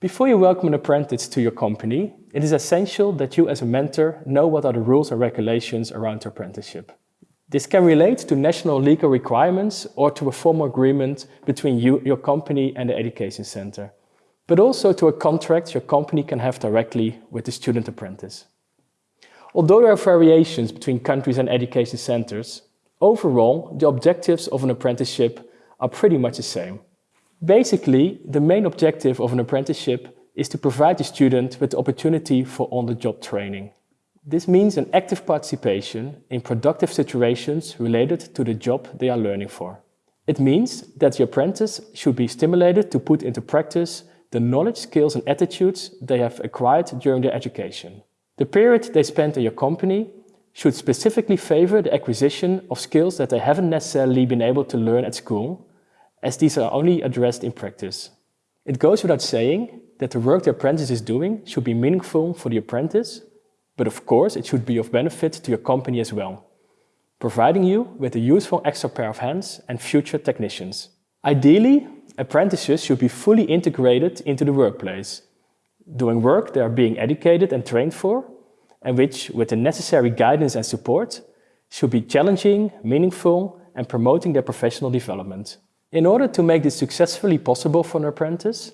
Before you welcome an apprentice to your company, it is essential that you as a mentor know what are the rules and regulations around your apprenticeship. This can relate to national legal requirements or to a formal agreement between you, your company and the education center, but also to a contract your company can have directly with the student apprentice. Although there are variations between countries and education centers, overall the objectives of an apprenticeship are pretty much the same. Basically, the main objective of an apprenticeship is to provide the student with the opportunity for on-the-job training. This means an active participation in productive situations related to the job they are learning for. It means that the apprentice should be stimulated to put into practice the knowledge, skills and attitudes they have acquired during their education. The period they spend in your company should specifically favor the acquisition of skills that they haven't necessarily been able to learn at school as these are only addressed in practice. It goes without saying that the work the apprentice is doing should be meaningful for the apprentice, but of course it should be of benefit to your company as well, providing you with a useful extra pair of hands and future technicians. Ideally, apprentices should be fully integrated into the workplace, doing work they are being educated and trained for, and which, with the necessary guidance and support, should be challenging, meaningful, and promoting their professional development. In order to make this successfully possible for an apprentice,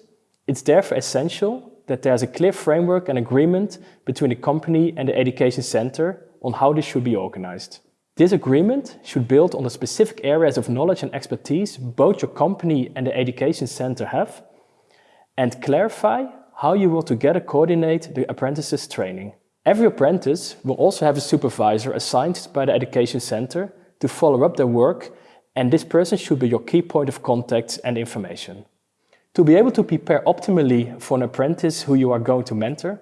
it's therefore essential that there's a clear framework and agreement between the company and the education center on how this should be organized. This agreement should build on the specific areas of knowledge and expertise both your company and the education center have and clarify how you will together coordinate the apprentice's training. Every apprentice will also have a supervisor assigned by the education center to follow up their work and this person should be your key point of contact and information. To be able to prepare optimally for an apprentice who you are going to mentor,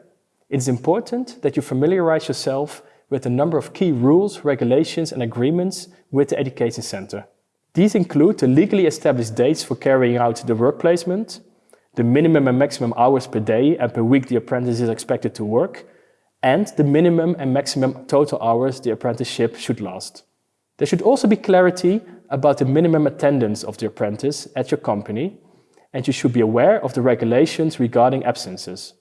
it is important that you familiarize yourself with a number of key rules, regulations and agreements with the Education Center. These include the legally established dates for carrying out the work placement, the minimum and maximum hours per day and per week the apprentice is expected to work, and the minimum and maximum total hours the apprenticeship should last. There should also be clarity about the minimum attendance of the apprentice at your company, and you should be aware of the regulations regarding absences.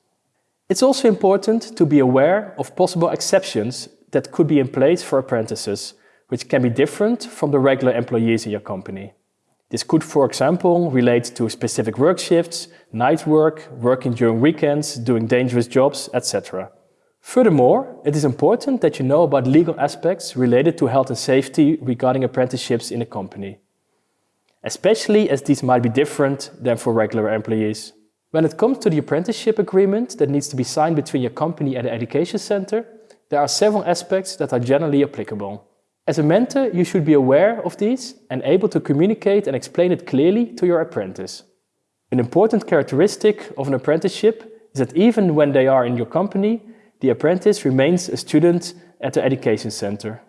It's also important to be aware of possible exceptions that could be in place for apprentices, which can be different from the regular employees in your company. This could, for example, relate to specific work shifts, night work, working during weekends, doing dangerous jobs, etc. Furthermore, it is important that you know about legal aspects related to health and safety regarding apprenticeships in a company, especially as these might be different than for regular employees. When it comes to the apprenticeship agreement that needs to be signed between your company and the education center, there are several aspects that are generally applicable. As a mentor, you should be aware of these and able to communicate and explain it clearly to your apprentice. An important characteristic of an apprenticeship is that even when they are in your company, the apprentice remains a student at the education center.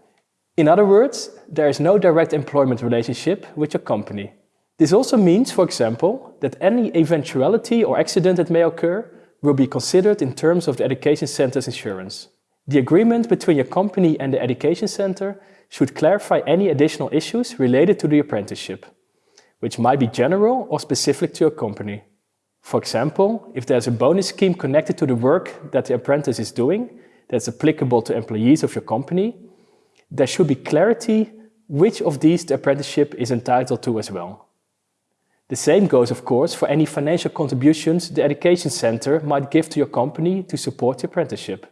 In other words, there is no direct employment relationship with your company. This also means, for example, that any eventuality or accident that may occur will be considered in terms of the education center's insurance. The agreement between your company and the education center should clarify any additional issues related to the apprenticeship, which might be general or specific to your company. For example, if there's a bonus scheme connected to the work that the apprentice is doing that's applicable to employees of your company, there should be clarity which of these the apprenticeship is entitled to as well. The same goes, of course, for any financial contributions the Education Center might give to your company to support the apprenticeship.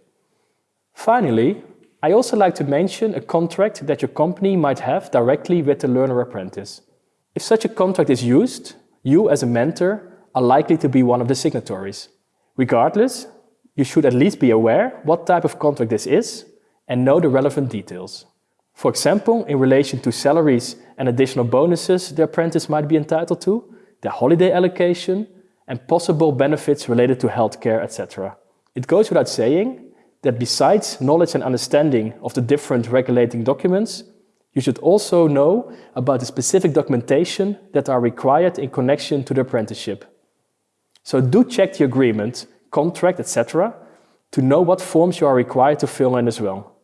Finally, I also like to mention a contract that your company might have directly with the learner apprentice. If such a contract is used, you as a mentor are likely to be one of the signatories. Regardless, you should at least be aware what type of contract this is and know the relevant details. For example, in relation to salaries and additional bonuses the apprentice might be entitled to, their holiday allocation, and possible benefits related to healthcare, etc. It goes without saying that besides knowledge and understanding of the different regulating documents, you should also know about the specific documentation that are required in connection to the apprenticeship. So do check the agreement, contract, etc. to know what forms you are required to fill in as well.